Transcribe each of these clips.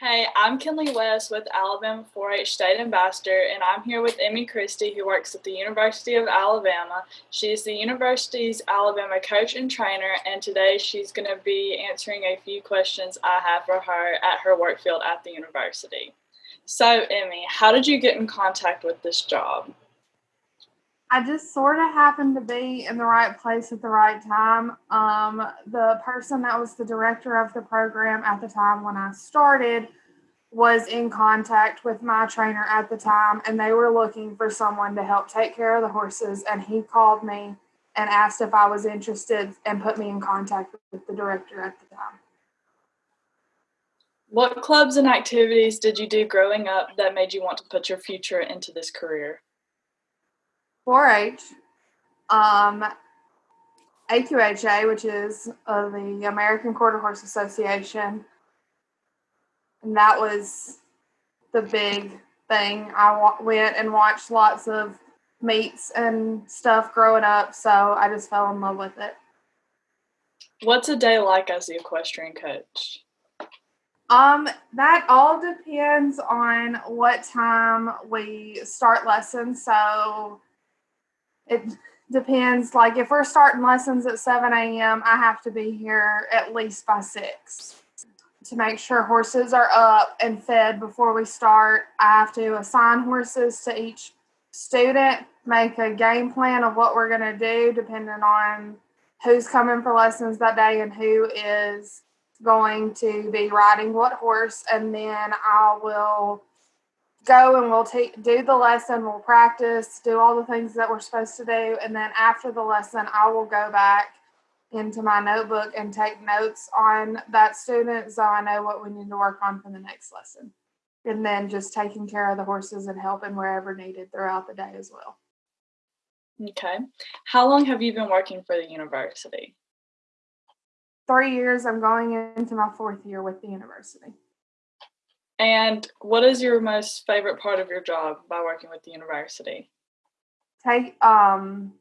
Hey, I'm Kinley West with Alabama 4 H State Ambassador, and I'm here with Emmy Christie, who works at the University of Alabama. She's the university's Alabama coach and trainer, and today she's going to be answering a few questions I have for her at her work field at the university. So, Emmy, how did you get in contact with this job? I just sort of happened to be in the right place at the right time. Um, the person that was the director of the program at the time when I started was in contact with my trainer at the time, and they were looking for someone to help take care of the horses. And he called me and asked if I was interested and put me in contact with the director at the time. What clubs and activities did you do growing up that made you want to put your future into this career? 4-H, um, AQHA, which is uh, the American Quarter Horse Association, and that was the big thing. I went and watched lots of meets and stuff growing up, so I just fell in love with it. What's a day like as the equestrian coach? Um, that all depends on what time we start lessons. So it depends. Like if we're starting lessons at 7 a.m., I have to be here at least by 6 to make sure horses are up and fed before we start. I have to assign horses to each student, make a game plan of what we're going to do depending on who's coming for lessons that day and who is going to be riding what horse. And then I will go and we'll take do the lesson we'll practice do all the things that we're supposed to do. And then after the lesson i will go back into my notebook and take notes on that student so i know what we need to work on for the next lesson. And then just taking care of the horses and helping wherever needed throughout the day as well. Okay. How long have you been working for the university? Three years. I'm going into my fourth year with the university and what is your most favorite part of your job by working with the university? Take um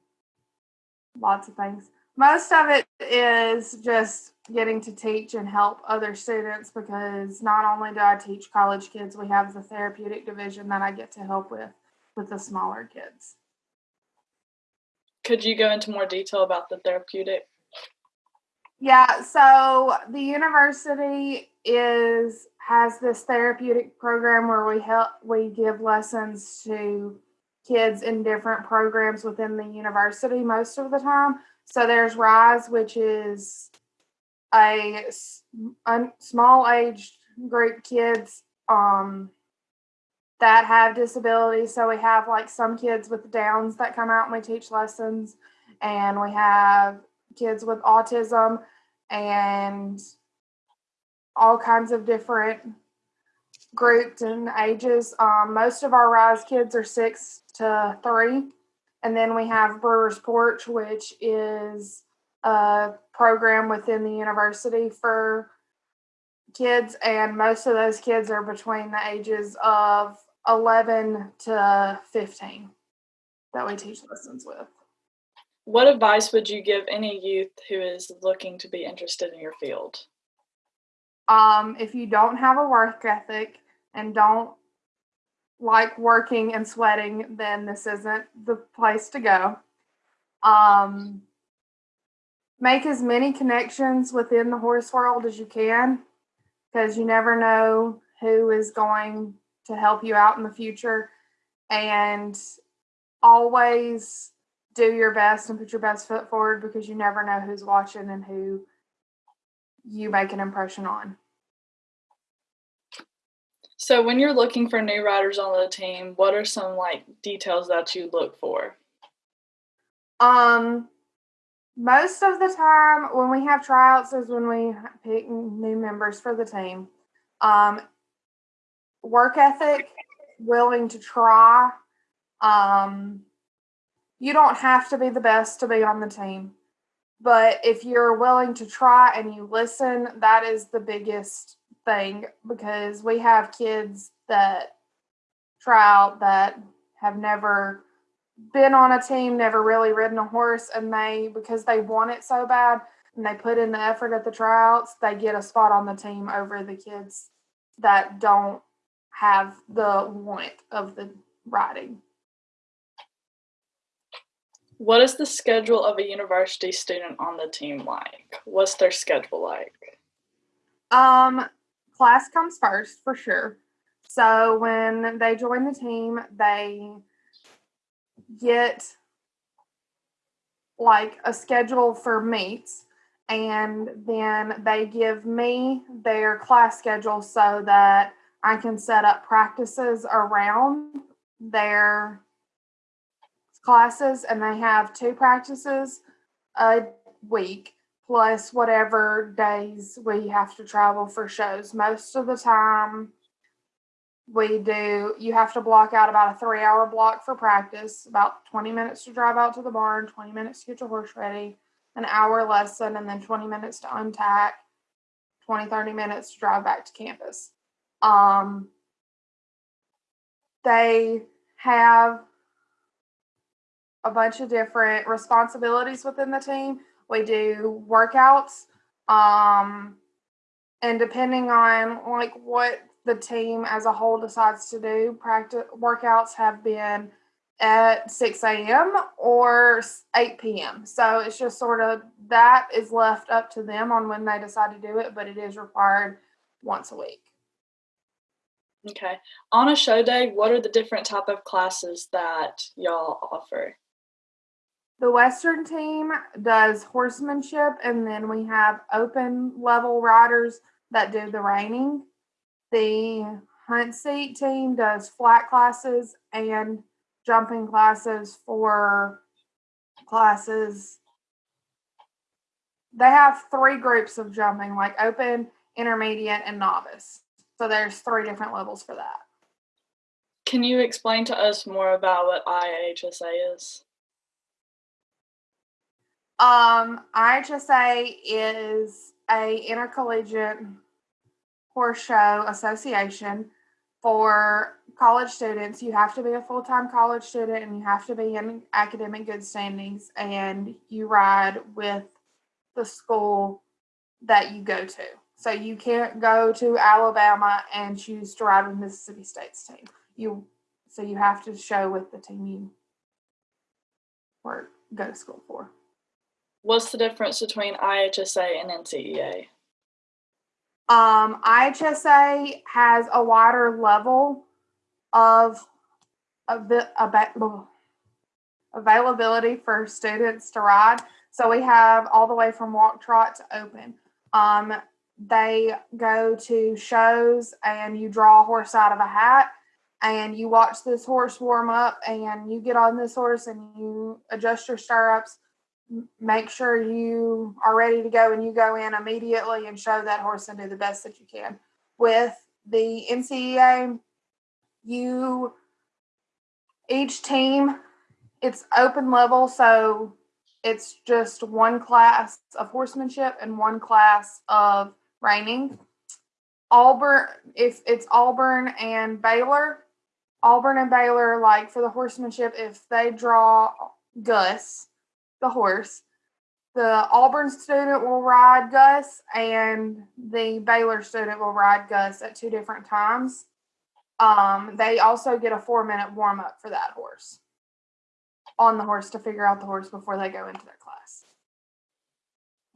lots of things. Most of it is just getting to teach and help other students because not only do I teach college kids, we have the therapeutic division that I get to help with with the smaller kids. Could you go into more detail about the therapeutic? Yeah, so the university is has this therapeutic program where we help we give lessons to kids in different programs within the university most of the time. So there's Rise, which is a, a small age group kids um, that have disabilities. So we have like some kids with Downs that come out and we teach lessons, and we have kids with autism and all kinds of different groups and ages. Um, most of our Rise kids are six to three. And then we have Brewer's Porch, which is a program within the university for kids. And most of those kids are between the ages of 11 to 15 that we teach lessons with. What advice would you give any youth who is looking to be interested in your field? Um, if you don't have a work ethic and don't like working and sweating, then this isn't the place to go. Um, make as many connections within the horse world as you can because you never know who is going to help you out in the future. And always do your best and put your best foot forward because you never know who's watching and who you make an impression on. So when you're looking for new riders on the team, what are some like details that you look for? Um most of the time when we have tryouts is when we pick new members for the team. Um work ethic, willing to try. Um you don't have to be the best to be on the team. But if you're willing to try and you listen, that is the biggest thing because we have kids that try out that have never been on a team, never really ridden a horse, and they, because they want it so bad and they put in the effort at the tryouts, they get a spot on the team over the kids that don't have the want of the riding. What is the schedule of a university student on the team like? What's their schedule like? Um, class comes first for sure. So when they join the team, they get like a schedule for meets and then they give me their class schedule so that I can set up practices around their classes and they have two practices a week plus whatever days we have to travel for shows. Most of the time, we do, you have to block out about a three hour block for practice, about 20 minutes to drive out to the barn, 20 minutes to get your horse ready, an hour lesson, and then 20 minutes to untack, 20, 30 minutes to drive back to campus. Um, they have a bunch of different responsibilities within the team. We do workouts, um, and depending on like what the team as a whole decides to do, practice workouts have been at 6 a.m. or 8 p.m. So it's just sort of that is left up to them on when they decide to do it, but it is required once a week. Okay. On a show day, what are the different type of classes that y'all offer? The Western team does horsemanship, and then we have open level riders that do the reining. The hunt seat team does flat classes and jumping classes for classes. They have three groups of jumping, like open, intermediate, and novice. So there's three different levels for that. Can you explain to us more about what IHSA is? Um, IHSA is a intercollegiate horse show association for college students. You have to be a full time college student and you have to be in academic good standings, and you ride with the school that you go to. So you can't go to Alabama and choose to ride with Mississippi State's team. You so you have to show with the team you work go to school for. What's the difference between IHSA and NCEA? Um, IHSA has a wider level of availability for students to ride. So we have all the way from walk trot to open. Um, they go to shows and you draw a horse out of a hat and you watch this horse warm up and you get on this horse and you adjust your stirrups make sure you are ready to go and you go in immediately and show that horse and do the best that you can. With the NCEA, you each team it's open level, so it's just one class of horsemanship and one class of reining. Auburn, if it's Auburn and Baylor, Auburn and Baylor, like for the horsemanship, if they draw Gus, the horse. The Auburn student will ride Gus, and the Baylor student will ride Gus at two different times. Um, they also get a four minute warm up for that horse on the horse to figure out the horse before they go into their class.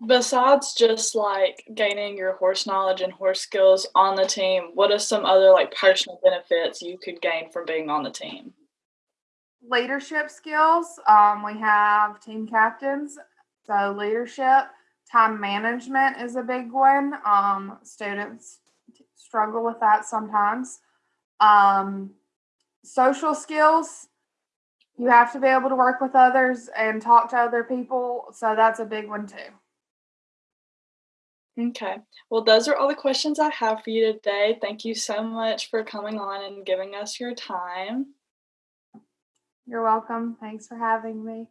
Besides just like gaining your horse knowledge and horse skills on the team, what are some other like personal benefits you could gain from being on the team? Leadership skills. Um, we have team captains, so leadership. Time management is a big one. Um, students struggle with that sometimes. Um, social skills. You have to be able to work with others and talk to other people, so that's a big one too. Okay. Well, those are all the questions I have for you today. Thank you so much for coming on and giving us your time. You're welcome. Thanks for having me.